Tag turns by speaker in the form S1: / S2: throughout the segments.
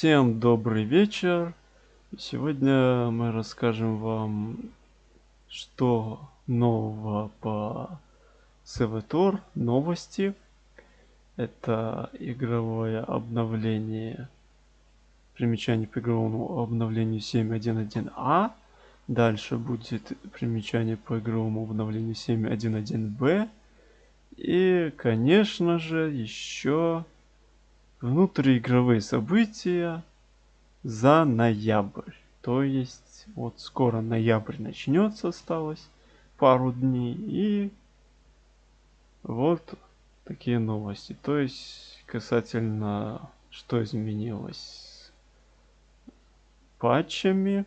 S1: Всем добрый вечер. Сегодня мы расскажем вам, что нового по Севатор, новости. Это игровое обновление, примечание по игровому обновлению 7.1.1а. Дальше будет примечание по игровому обновлению 7.1.1b. И, конечно же, еще внутриигровые события за ноябрь. То есть вот скоро ноябрь начнется, осталось пару дней. И вот такие новости. То есть касательно что изменилось патчами.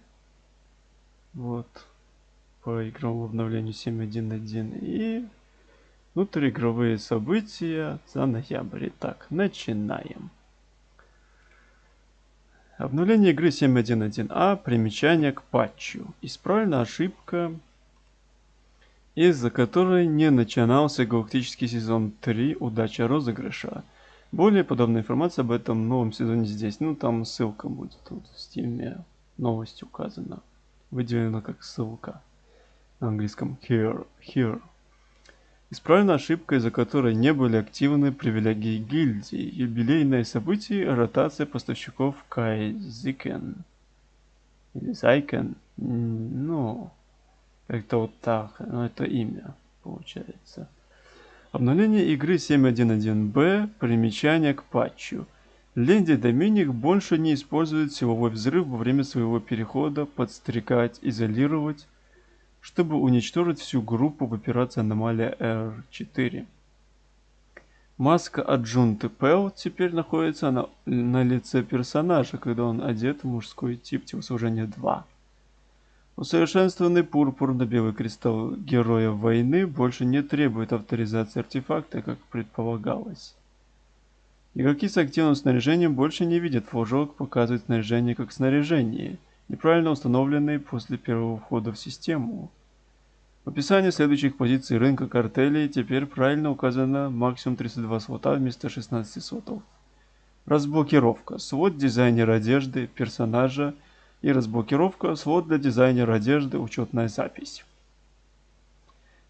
S1: Вот по игровому обновлению 7.1.1 и Внутриигровые события за ноябрь. Итак, начинаем. Обновление игры 7.1.1а. Примечание к патчу. Исправлена ошибка, из-за которой не начинался галактический сезон 3 «Удача розыгрыша». Более подробная информация об этом новом сезоне здесь. Ну, там ссылка будет тут в стиме. Новость указана. Выделена как ссылка. На английском here. here. Исправлена ошибка, из-за которой не были активны привилегии гильдии. Юбилейное событие – ротация поставщиков Кайзикен. Или Зайкен. Ну, как-то вот так. Ну, это имя, получается. Обновление игры 7.1.1b. Примечание к патчу. Ленди Доминик больше не использует силовой взрыв во время своего перехода, подстрекать, изолировать, чтобы уничтожить всю группу в операции Аномалия R4. Маска Аджунты Пэл теперь находится на, на лице персонажа, когда он одет в мужской тип телосложения 2. Усовершенствованный пурпурно-белый кристалл Героя Войны больше не требует авторизации артефакта, как предполагалось. Игроки с активным снаряжением больше не видят флажок, показывает снаряжение как снаряжение – неправильно установленный после первого входа в систему. В описании следующих позиций рынка картелей теперь правильно указано максимум 32 слота вместо 16 слотов. Разблокировка. Свод дизайнера одежды, персонажа и разблокировка. Свод для дизайнера одежды, учетная запись.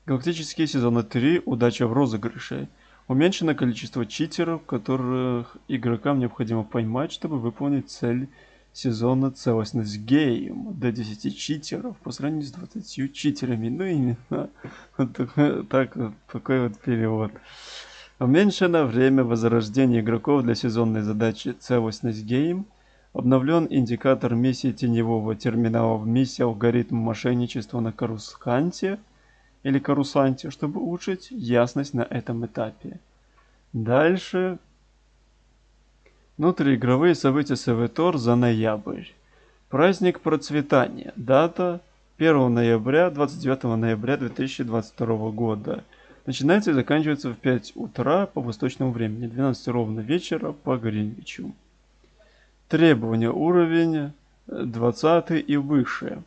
S1: Галактические сезоны 3. Удача в розыгрыше. Уменьшено количество читеров, которых игрокам необходимо поймать, чтобы выполнить цель сезона целостность гейм до 10 читеров по сравнению с 20 читерами. Ну именно такой, так, такой вот перевод. Уменьшено время возрождения игроков для сезонной задачи целостность гейм. Обновлен индикатор миссии теневого терминала в миссии алгоритм мошенничества на карусанте или карусанте, чтобы улучшить ясность на этом этапе. Дальше Внутриигровые события СВТОР за ноябрь. Праздник процветания. Дата 1 ноября, 29 ноября 2022 года. Начинается и заканчивается в 5 утра по восточному времени, 12 ровно вечера по Гринвичу. Требования уровень 20 и выше.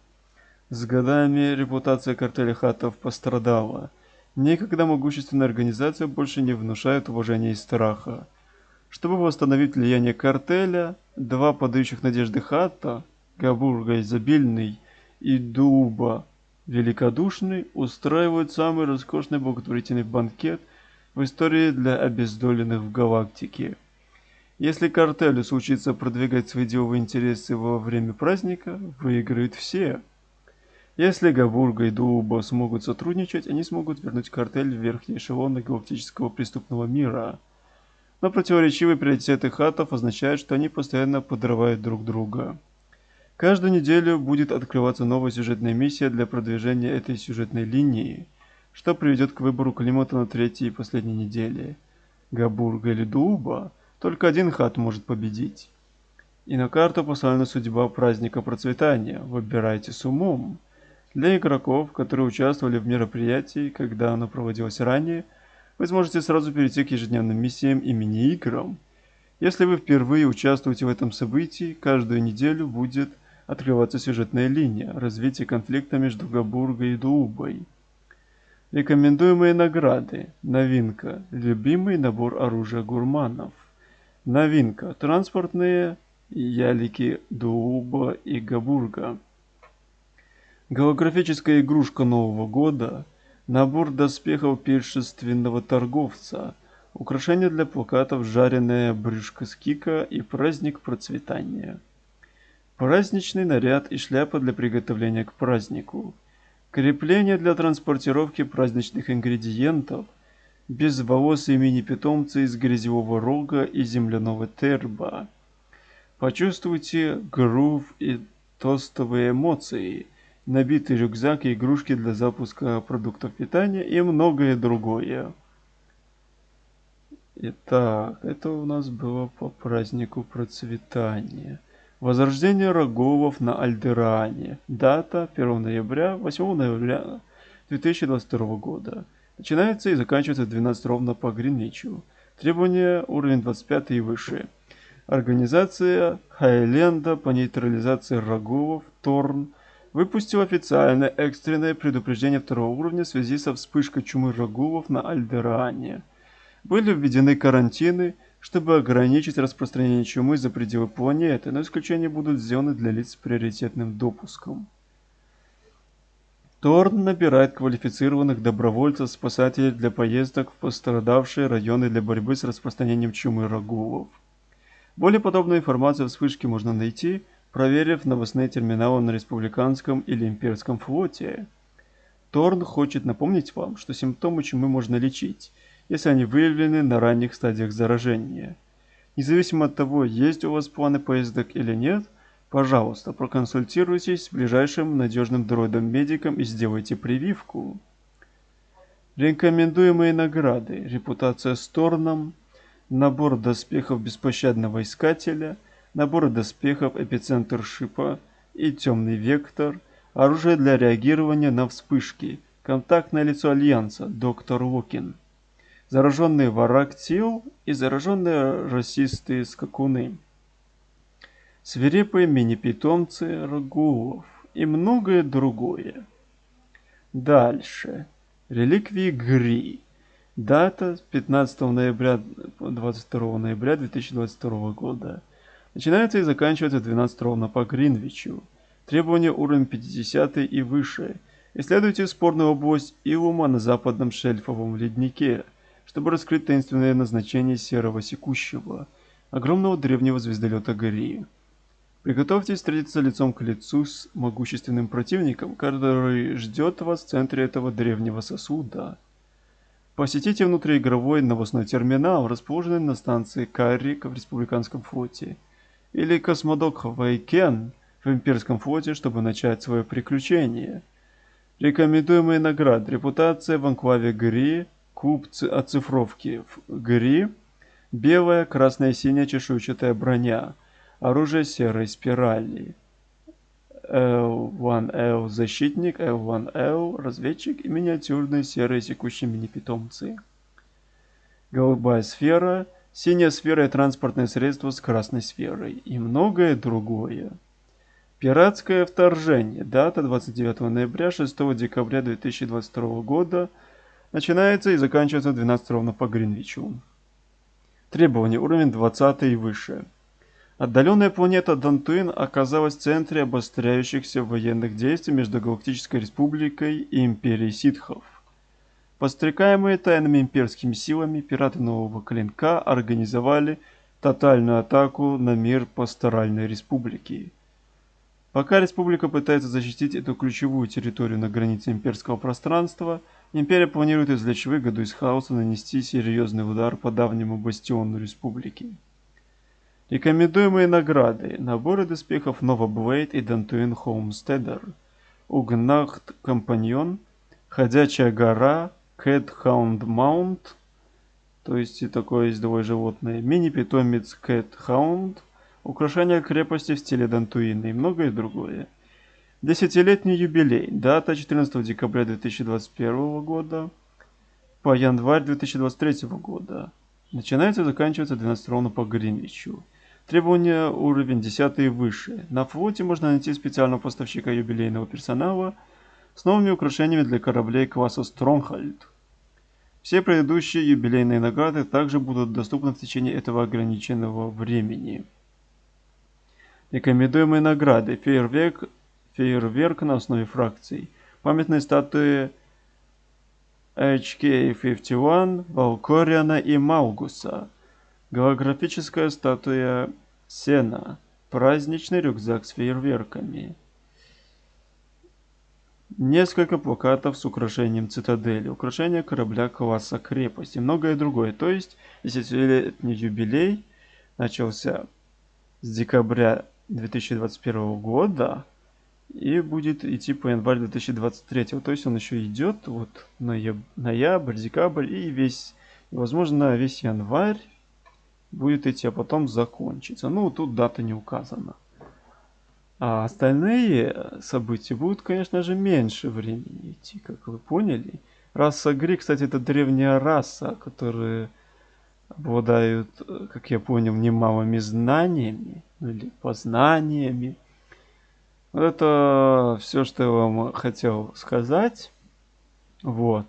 S1: С годами репутация картеля хатов пострадала. Некогда могущественная организация больше не внушает уважения и страха. Чтобы восстановить влияние картеля, два подающих надежды хата, Габурга изобильный и Дуба великодушный, устраивают самый роскошный благотворительный банкет в истории для обездоленных в галактике. Если картелю случится продвигать свои деловые интересы во время праздника, выиграют все. Если Габурга и Дуба смогут сотрудничать, они смогут вернуть картель в верхние эшелоны галактического преступного мира – но противоречивые приоритеты хатов означают, что они постоянно подрывают друг друга. Каждую неделю будет открываться новая сюжетная миссия для продвижения этой сюжетной линии, что приведет к выбору климата на третьей и последней неделе. Габурга или Дуба, только один хат может победить. И на карту поставлена судьба праздника процветания. Выбирайте с умом. Для игроков, которые участвовали в мероприятии, когда оно проводилось ранее – вы сможете сразу перейти к ежедневным миссиям и мини-играм. Если вы впервые участвуете в этом событии, каждую неделю будет открываться сюжетная линия развития конфликта между Габургой и Дуубой. Рекомендуемые награды. Новинка. Любимый набор оружия гурманов. Новинка. Транспортные ялики Дууба и Габурга. Голографическая игрушка Нового года, набор доспехов пиршественного торговца, украшения для плакатов «Жареная брюшка скика» и праздник процветания. Праздничный наряд и шляпа для приготовления к празднику. Крепление для транспортировки праздничных ингредиентов, безволосые мини-питомцы из грязевого рога и земляного терба. Почувствуйте грув и тостовые эмоции, набитый рюкзак и игрушки для запуска продуктов питания и многое другое. Итак, это у нас было по празднику процветания. Возрождение Роговов на Альдеране. Дата 1 ноября, 8 ноября 2022 года. Начинается и заканчивается в 12 ровно по Гринвичу. Требования уровень 25 и выше. Организация Хайленда по нейтрализации Роговов, Торн, выпустил официальное экстренное предупреждение второго уровня в связи со вспышкой чумы Роговов на Альдеране. Были введены карантины, чтобы ограничить распространение чумы за пределы планеты, но исключения будут сделаны для лиц с приоритетным допуском. Торн набирает квалифицированных добровольцев-спасателей для поездок в пострадавшие районы для борьбы с распространением чумы рагулов. Более подробную информацию о вспышке можно найти, проверив новостные терминалы на республиканском или имперском флоте. Торн хочет напомнить вам, что симптомы чумы можно лечить, если они выявлены на ранних стадиях заражения. Независимо от того, есть у вас планы поездок или нет – Пожалуйста, проконсультируйтесь с ближайшим надежным дроидом-медиком и сделайте прививку. Рекомендуемые награды. Репутация с Торном. Набор доспехов беспощадного искателя. Набор доспехов эпицентр шипа и темный вектор. Оружие для реагирования на вспышки. Контактное лицо Альянса. Доктор Локин. Зараженные варактил и зараженные расистые скакуны свирепые мини-питомцы рагулов и многое другое. Дальше. Реликвии Гри. Дата 15 ноября 22 ноября 2022 года. Начинается и заканчивается 12 ровно по Гринвичу. Требования уровень 50 и выше. Исследуйте спорную область Илума на западном шельфовом леднике, чтобы раскрыть таинственное назначение серого секущего, огромного древнего звездолета Гри. Приготовьтесь встретиться лицом к лицу с могущественным противником, который ждет вас в центре этого древнего сосуда. Посетите внутриигровой новостной терминал, расположенный на станции Каррик в Республиканском флоте, или космодок Вайкен в Имперском флоте, чтобы начать свое приключение. Рекомендуемые награды. Репутация в анклаве Гри, куб оцифровки в Гри, белая, красная синяя чешуйчатая броня – Оружие серой спирали. L1L защитник, L1L разведчик и миниатюрные серые секущие мини-питомцы. Голубая сфера, синяя сфера и транспортное средство с красной сферой и многое другое. Пиратское вторжение. Дата 29 ноября 6 декабря 2022 года. Начинается и заканчивается 12 ровно по Гринвичу. Требования уровень 20 и выше. Отдаленная планета Дантуин оказалась в центре обостряющихся военных действий между Галактической Республикой и Империей Ситхов. Подстрекаемые тайными имперскими силами, пираты Нового Клинка организовали тотальную атаку на мир Пасторальной Республики. Пока Республика пытается защитить эту ключевую территорию на границе имперского пространства, Империя планирует извлечь выгоду из хаоса нанести серьезный удар по давнему бастиону Республики. Рекомендуемые награды. Наборы доспехов Nova Blade и Dantooine Homesteader. Угнахт Компаньон. Ходячая гора. Cat Hound Mount. То есть и такое ездовое животное. Мини-питомец Cat Hound. Украшение крепости в стиле Дантуина и многое другое. Десятилетний юбилей. Дата 14 декабря 2021 года по январь 2023 года. Начинается и заканчивается 12 ровно по Гринвичу. Требования уровень 10 и выше. На флоте можно найти специального поставщика юбилейного персонала с новыми украшениями для кораблей класса Stronghold. Все предыдущие юбилейные награды также будут доступны в течение этого ограниченного времени. Рекомендуемые награды. Фейерверк, фейерверк на основе фракций. Памятные статуи HK-51, Валкориана и Маугуса. Голографическая статуя Сена. Праздничный рюкзак с фейерверками. Несколько плакатов с украшением цитадели, украшение корабля класса крепость и многое другое. То есть, десятилетний юбилей начался с декабря 2021 года и будет идти по январь 2023. То есть он еще идет вот ноябрь, ноябрь, декабрь и весь, возможно, весь январь будет идти, а потом закончится. Ну, тут дата не указана. А остальные события будут, конечно же, меньше времени идти, как вы поняли. Раса Гри, кстати, это древняя раса, которые обладают, как я понял, немалыми знаниями или познаниями. Вот это все, что я вам хотел сказать. Вот.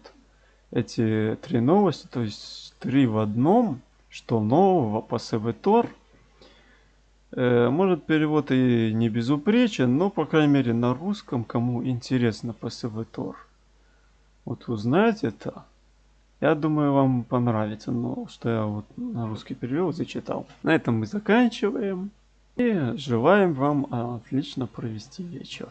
S1: Эти три новости, то есть три в одном, что нового по Э, может, перевод и не безупречен, но, по крайней мере, на русском, кому интересно по СВТОР, вот узнать это, я думаю, вам понравится, но что я вот на русский перевел, зачитал. На этом мы заканчиваем и желаем вам отлично провести вечер.